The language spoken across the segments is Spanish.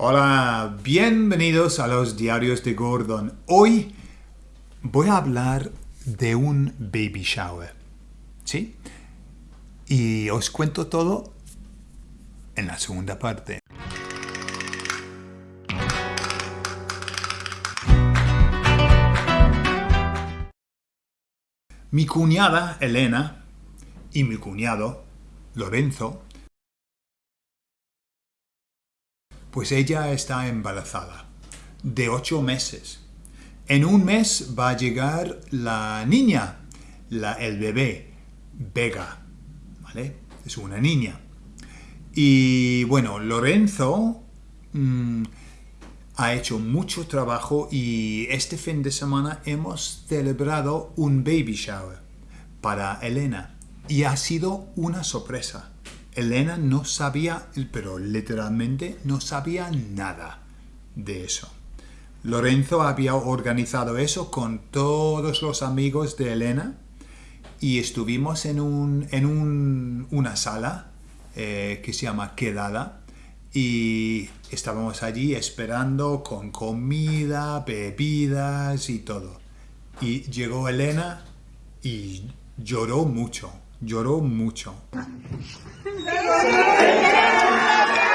Hola, bienvenidos a los diarios de Gordon. Hoy voy a hablar de un baby shower, ¿sí? Y os cuento todo en la segunda parte. Mi cuñada Elena y mi cuñado Lorenzo Pues ella está embarazada, de ocho meses. En un mes va a llegar la niña, la, el bebé, Vega, ¿vale? Es una niña. Y bueno, Lorenzo mm, ha hecho mucho trabajo y este fin de semana hemos celebrado un baby shower para Elena y ha sido una sorpresa. Elena no sabía, pero literalmente no sabía nada de eso. Lorenzo había organizado eso con todos los amigos de Elena y estuvimos en, un, en una sala eh, que se llama Quedada y estábamos allí esperando con comida, bebidas y todo. Y llegó Elena y lloró mucho, lloró mucho.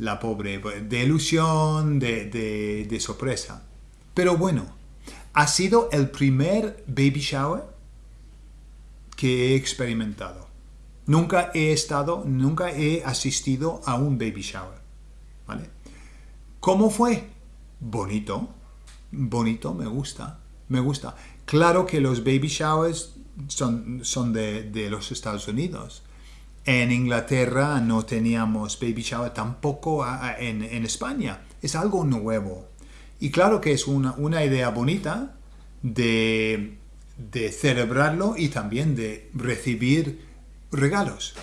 la pobre, de ilusión, de, de, sorpresa. Pero bueno, ha sido el primer baby shower que he experimentado. Nunca he estado, nunca he asistido a un baby shower. ¿Vale? ¿Cómo fue? Bonito, bonito, me gusta, me gusta. Claro que los baby showers son, son de, de los Estados Unidos. En Inglaterra no teníamos baby shower, tampoco en, España. Es algo nuevo. Y claro que es una, idea bonita de, celebrarlo y también de recibir regalos.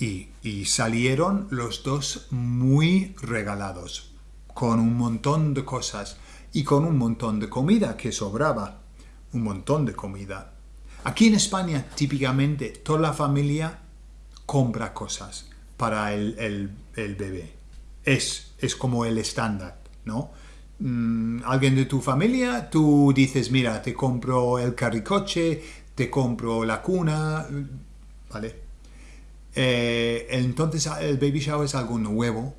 Y, y, salieron los dos muy regalados, con un montón de cosas y con un montón de comida que sobraba, un montón de comida. Aquí en España, típicamente, toda la familia compra cosas para el, bebé. Es, es como el estándar, ¿no? Mm, alguien de tu familia, tú dices, mira, te compro el carricoche, te compro la cuna, ¿vale? Eh, entonces el baby shower es algo nuevo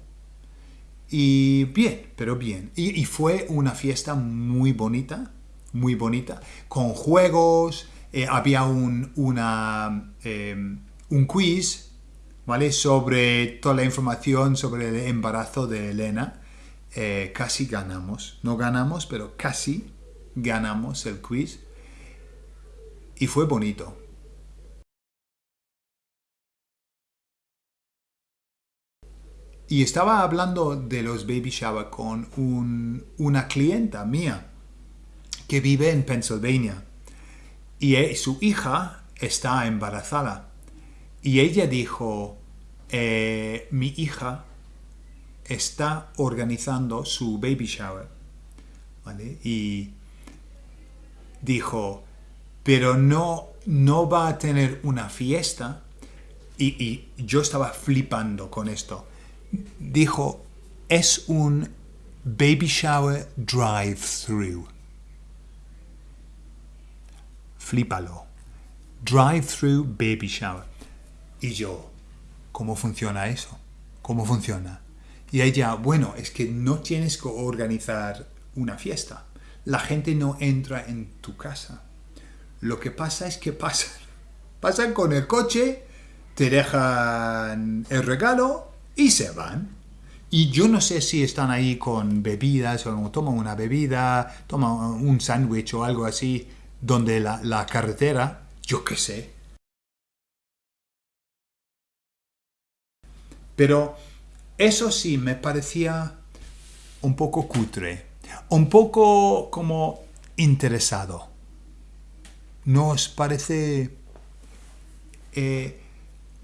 y bien, pero bien. Y, fue una fiesta muy bonita, muy bonita, con juegos, eh, había un, una... Em, un quiz ¿vale? sobre toda la información sobre el embarazo de Elena. Eh, casi ganamos. No ganamos, pero casi ganamos el quiz. Y fue bonito. Y estaba hablando de los baby shower con una clienta mía que vive en Pennsylvania. Y eh, su hija está embarazada. Y ella dijo, eh, mi hija está organizando su baby shower. Y dijo, pero no, no va a tener una fiesta. Y, y yo estaba flipando con esto. Dijo, es un baby shower drive-thru. Flípalo. Drive-thru baby shower. Y yo, ¿cómo funciona eso? ¿Cómo funciona? Y ella, bueno, es que no tienes que organizar una fiesta. La gente no entra en tu casa. Lo que pasa es que pasan. Pasan con el coche, te dejan el regalo y se van. Y yo no sé si están ahí con bebidas o toman una bebida, toman un sándwich o algo así, donde la, la carretera, yo qué sé, Pero eso sí me parecía un poco cutre, un poco como interesado. ¿No os parece eh,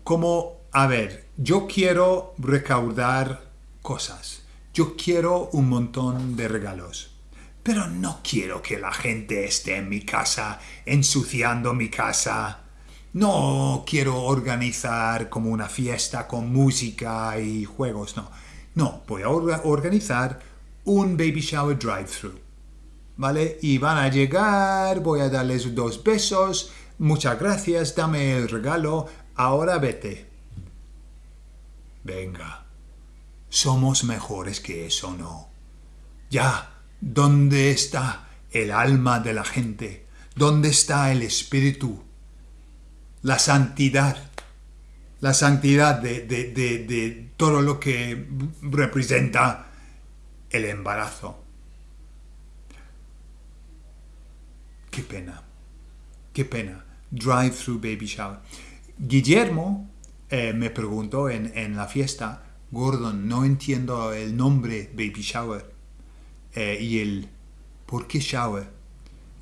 como, a ver, yo quiero recaudar cosas, yo quiero un montón de regalos, pero no quiero que la gente esté en mi casa ensuciando mi casa. No quiero organizar como una fiesta con música y juegos, no. No, voy a organizar un baby shower drive-thru. ¿Vale? Y van a llegar, voy a darles dos besos, muchas gracias, dame el regalo, ahora vete. Venga, somos mejores que eso, ¿no? Ya, ¿dónde está el alma de la gente? ¿Dónde está el espíritu? La santidad. La santidad de, de, de, de todo lo que representa el embarazo. Qué pena, qué pena. Drive-through baby shower. Guillermo eh, me preguntó en, en, la fiesta, Gordon, no entiendo el nombre baby shower. Eh, y el, ¿por qué shower?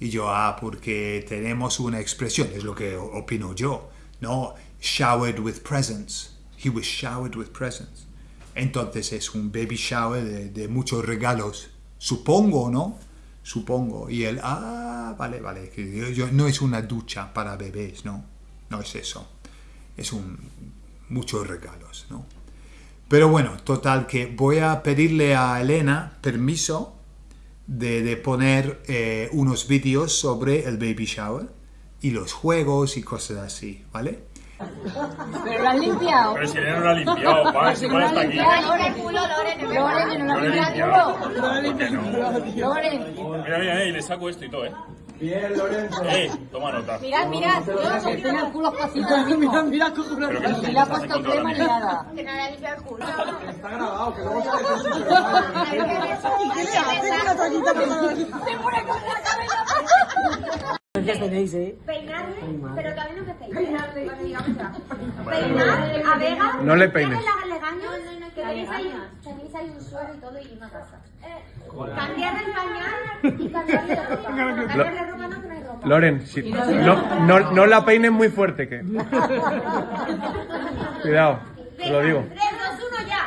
Y yo, ah, porque tenemos una expresión, es lo que opino yo, ¿no? Showered with presents. He was showered with presents. Entonces es un baby shower de, muchos regalos, supongo, ¿no? Supongo. Y él, ah, vale, vale, yo, no es una ducha para bebés, ¿no? No es eso. Es un, muchos regalos, ¿no? Pero bueno, total que voy a pedirle a Elena permiso de, de poner eh, unos vídeos sobre el baby shower y los juegos y cosas así, ¿vale? ¿Pero lo has limpiado? Pero si no lo ha limpiado, pa, si no está aquí. Loren, culo, Loren, Loren, no lo has limpiado. Loren. Mira, mira, eh, le saco esto y todo, ¿eh? Bien, Lorenzo. Eh, toma nota. Mirad, mirad, yo tiene el culo cosito ahora mismo. Mira, mira, cojones. Pero que Ni le ha puesto crema ni nada. Que no le ha limpiado el culo. Está grabado, que luego su programa. ¿Y qué le hace? Una toallita que no- Se pone con la cabeza. ¿Qué tenéis, eh? Peinarle, pero todavía no empecéis. Peinarle, Peinar a Vega. No le peines. ¿Qué le legaño? No, no, no, que tenéis ahí, tenéis ahí un suelo y todo y una casa. Cambiarle el pañal y cambiarle la ropa. Cambiarle ropa no, que no hay ropa. Loren, si- no, no, no la peines muy fuerte, que. Cuidado, te lo digo. 3, 2, 1, ya.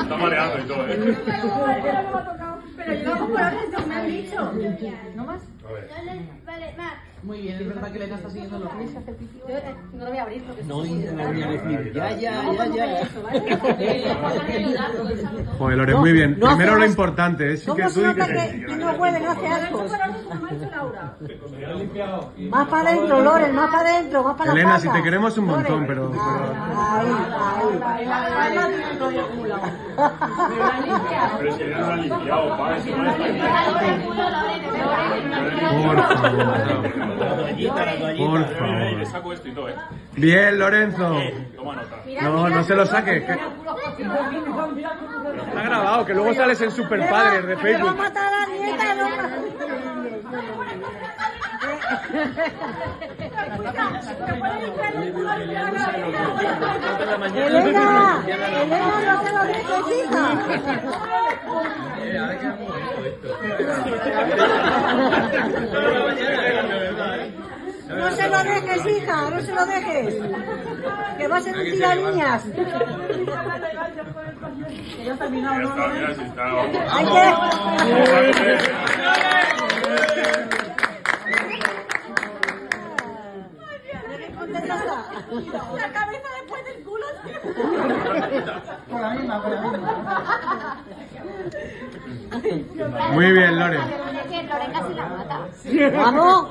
Está mareando y todo, ¿eh? Pero yo hago por orden, me han dicho. ¿No más? Vale, Mar. Muy bien, es verdad que Elena está siguiendo los Yo, eh, No lo voy a abrir porque No intentaría decir, ya, ya, ya, ya. Joder, Loren, muy bien. No Primero lo importante es que ¿Cómo tú nota que que, que no huele, no hace asco? Como ha dicho Laura. Más para adentro, Loren, más para adentro, más para la Elena, si te queremos un montón, pero- Ahí, ahí. Pero si no lo ha limpiado, pa, si no. Por favor. Por favor. saco esto y todo, ¿eh? Bien, Lorenzo. Toma nota. No, no se lo saques. que- Está grabado, que luego sales en Super Padres de Que va a Facebook. matar a la nieta, no. Elena, Elena, no te lo dejes, hija. No se lo dejes, hija, no se lo dejes. Que va a ser un niñas. Ya está, mira si está. Hay que... ¿Qué contenta está? La cabeza después del culo. Muy bien, Loren. Vamos.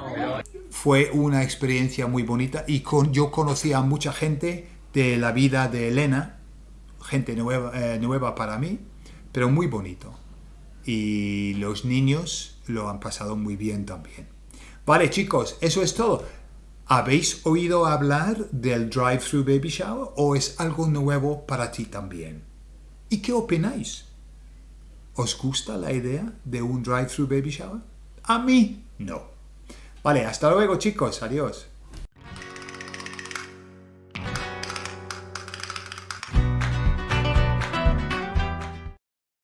Fue una experiencia muy bonita y con, yo conocí a mucha gente de la vida de Elena, gente nueva, eh, nueva para mí, pero muy bonito. Y los niños lo han pasado muy bien también. Vale, chicos, eso es todo. ¿Habéis oído hablar del drive-thru baby shower o es algo nuevo para ti también? ¿Y qué opináis? ¿Os gusta la idea de un drive-thru baby shower? A mí, no. Vale, hasta luego chicos, adiós.